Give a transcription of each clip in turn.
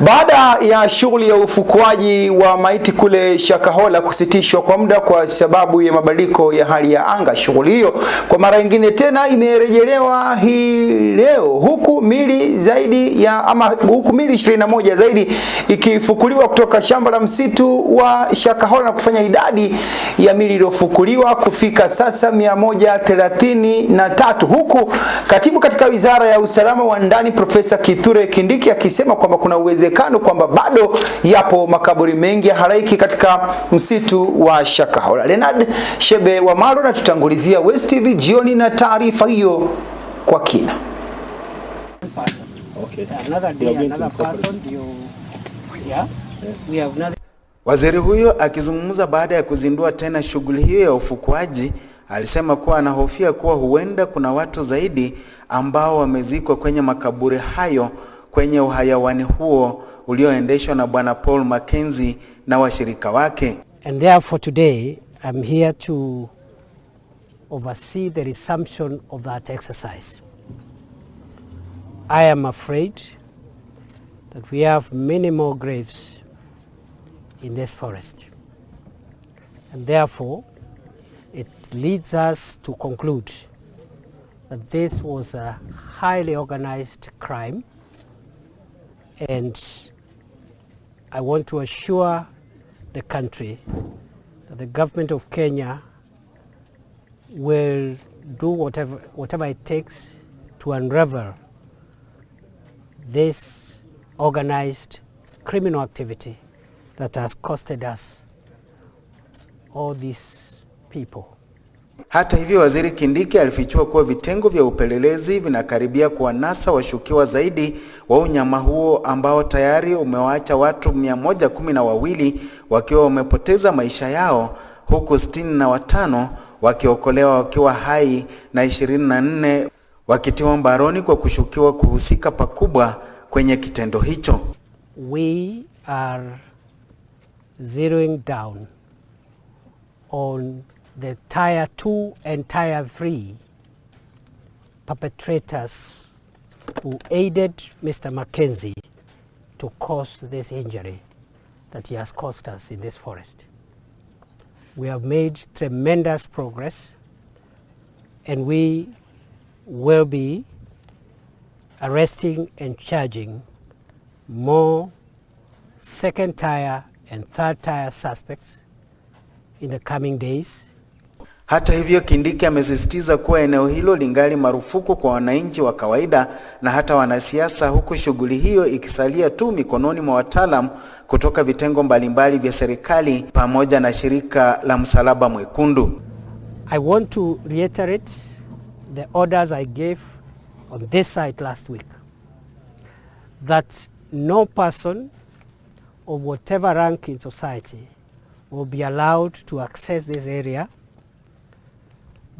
Baada ya shughuli ya ufukuaji wa maiti kule Shakahola kusitishwa kwa muda kwa sababu ya mabadiliko ya hali ya anga, shughuli hiyo kwa mara nyingine tena imerejelewa hii leo, huku mili zaidi ya ama huku mili 21 zaidi ikifukuliwa kutoka shamba la msitu wa Shakahola na kufanya idadi ya mili iliyofukuliwa kufika sasa 133 huku katibu katika wizara ya usalama wa ndani Profesa Kithure Kindiki akisema kwamba kuna uwezekano kwamba bado yapo makaburi mengi ya halaiki katika msitu wa Shakahola. Leonard Shebe wa Maro na tutangulizia West TV jioni na taarifa hiyo kwa kina. Waziri huyo akizungumza baada ya kuzindua tena shughuli hiyo ya ufukuaji alisema kuwa anahofia kuwa huenda kuna watu zaidi ambao wamezikwa kwenye makaburi hayo kwenye uhayawani huo ulioendeshwa na Bwana Paul Mackenzie na washirika wake. And therefore today, I'm here to oversee the resumption of that exercise. I am afraid that we have many more graves in this forest. And therefore, it leads us to conclude that this was a highly organized crime and I want to assure the country that the government of Kenya will do whatever, whatever it takes to unravel this organized criminal activity that has costed us all these people. Hata hivyo, Waziri Kindiki alifichua kuwa vitengo vya upelelezi vinakaribia kuwanasa washukiwa zaidi wa unyama huo ambao tayari umewaacha watu mia moja kumi na wawili wakiwa wamepoteza maisha yao huku sitini na watano wakiokolewa wakiwa hai na ishirini na nne wakitiwa mbaroni kwa kushukiwa kuhusika pakubwa kwenye kitendo hicho. We are zeroing down on the tier 2 and tier 3 perpetrators who aided Mr. Mackenzie to cause this injury that he has caused us in this forest. We have made tremendous progress and we will be arresting and charging more second tier and third tier suspects in the coming days. Hata hivyo, Kindiki amesisitiza kuwa eneo hilo lingali marufuku kwa wananchi wa kawaida na hata wanasiasa, huku shughuli hiyo ikisalia tu mikononi mwa wataalam kutoka vitengo mbalimbali vya serikali pamoja na shirika la Msalaba Mwekundu. I want to reiterate the orders I gave on this site last week that no person of whatever rank in society will be allowed to access this area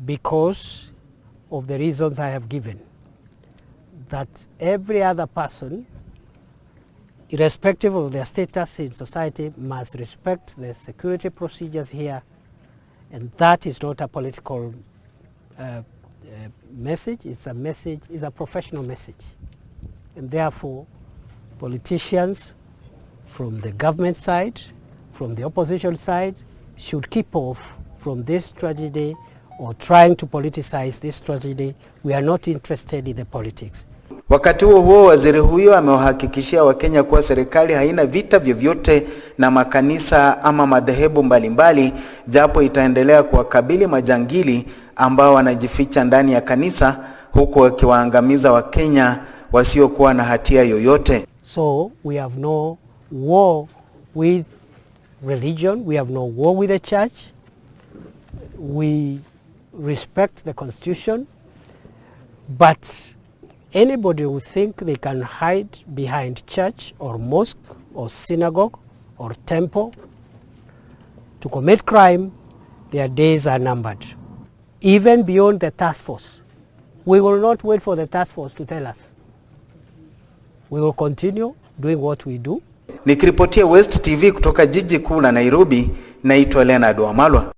because of the reasons I have given. That every other person, irrespective of their status in society, must respect the security procedures here, and that is not a political uh, uh, message, it's a message, it's a professional message. And therefore, politicians from the government side, from the opposition side, should keep off from this tragedy or trying to politicize this tragedy. We are not interested in the politics. Wakati huo huo, waziri huyo amewahakikishia Wakenya kuwa serikali haina vita vyovyote na makanisa ama madhehebu mbalimbali, japo itaendelea kuwakabili majangili ambao wanajificha ndani ya kanisa huku wakiwaangamiza Wakenya wasiokuwa na hatia yoyote. So we have no war with religion, we have no war with the church. We respect the constitution, but anybody who think they can hide behind church or mosque or synagogue or temple to commit crime, their days are numbered. Even beyond the task force. We will not wait for the task force to tell us. We will continue doing what we do. Nikiripotia West TV kutoka jiji kuu la Nairobi, naitwa Leonard Wamalwa.